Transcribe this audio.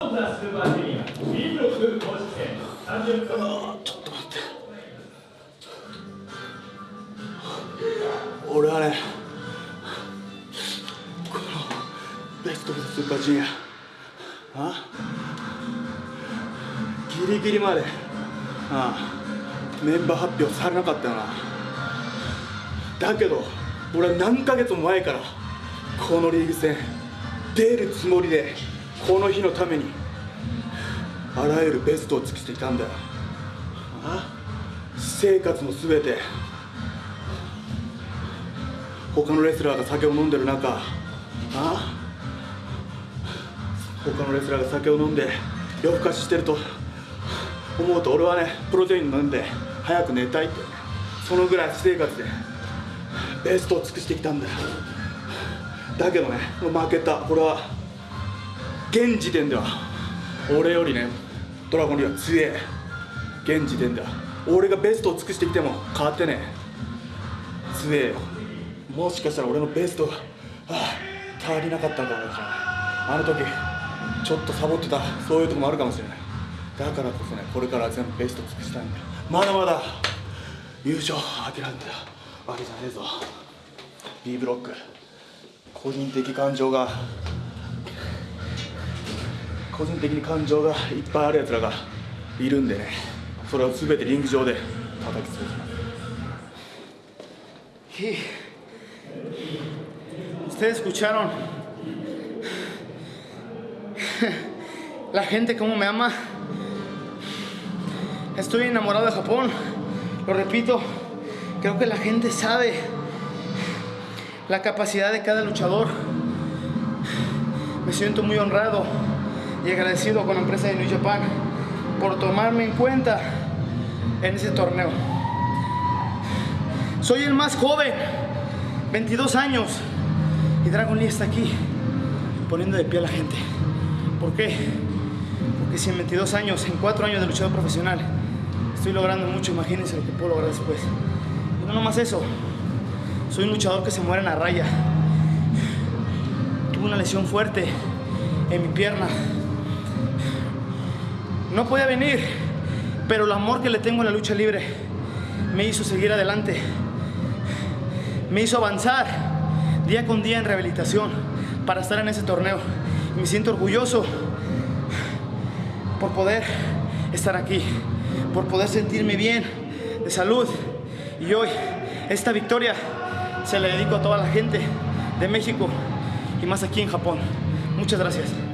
ちょっと待って俺はねこのベスト・オブ・ザ・スーパージュニア。あギリギリまで。あメンバー発表されなかったよな。だけど俺は何ヶ月も前からこのリーグ戦出るつもりで。この日のためにあらゆるベストを尽くしてきたんだ。よあ？私生活の全て他のレスラーが酒を飲んでる中あ他のレスラーが酒を飲んで夜更かししてると思うと俺はねプロテイン飲んで早く寝たいってそのぐらい私生活でベストを尽くしてきたんだ。よだけどね負けた。これは現時点では俺よりねドラゴンリーは強え現時点では俺がベストを尽くしてきても変わってねえ。強えよ。もしかしたら俺のベストが、はあ、足りなかったんだろうかあの時ちょっとサボってたそういうとこもあるかもしれない。だからこそねこれから全部ベスト尽くしたいんだまだまだ優勝諦めたわけじゃねえぞ。B ブロック。個人的感情が 個人的に感情がいっぱいあるやつらがいるんでねそれを全てリング上で叩き潰します Y ustedes escucharon la gente cómo me ama. Estoy enamorado de Japón. Lo repito, creo que la gente sabe la capacidad de cada luchador. Me siento muy honrado y agradecido con la empresa de New Japan por tomarme en cuenta en ese torneo. Soy el más joven, 22 años, y Dragon Lee está aquí poniendo de pie a la gente. ¿Por qué? Porque si en 22 años, en 4 años de luchador profesional, estoy logrando mucho, imagínense lo que puedo lograr después. Y no nomás eso, soy un luchador que se muere en la raya. Tuve una lesión fuerte en mi pierna. No podía venir, pero el amor que le tengo a la lucha libre me hizo seguir adelante. Me hizo avanzar día con día en rehabilitación para estar en ese torneo. Me siento orgulloso por poder estar aquí, por poder sentirme bien, de salud. Y hoy, esta victoria se la dedico a toda la gente de México y más aquí en Japón. Muchas gracias.